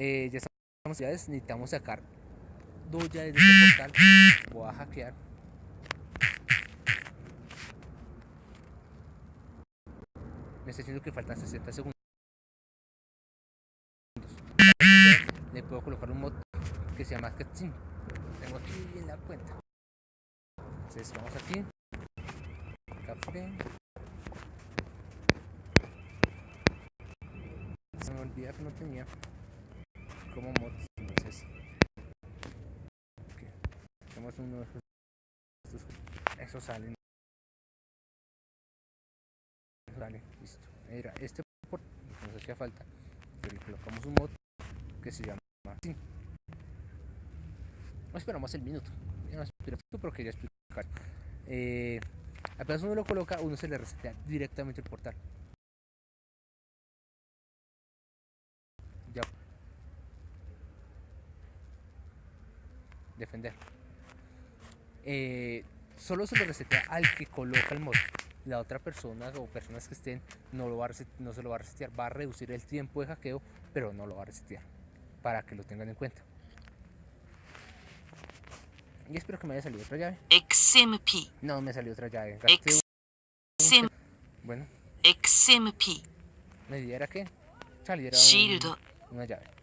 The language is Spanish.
Eh, ya estamos ya necesitamos sacar dos llaves de este portal. Voy a hackear. Me está diciendo que faltan 60 segundos. Le puedo colocar un mod que se llama Cutscene. Tengo aquí en la cuenta. Entonces vamos aquí. Café. Se me olvida que no tenía como mod. Entonces. Okay. Tenemos uno de estos. Eso sale. Vale, listo. Mira, este port nos hacía falta. Pero le colocamos un mod que se llama así. No esperamos el minuto. No pero quería explicar. Eh, apenas uno lo coloca, uno se le resetea directamente el portal. Ya. Defender. Eh, solo se le resetea al que coloca el mod la otra persona o personas que estén no, lo va a no se lo va a resetear. Va a reducir el tiempo de hackeo, pero no lo va a resetear. Para que lo tengan en cuenta. Y espero que me haya salido otra llave. XMP. No, me salió otra llave. XMP. Bueno. XMP. Me diera que saliera Shield. una llave.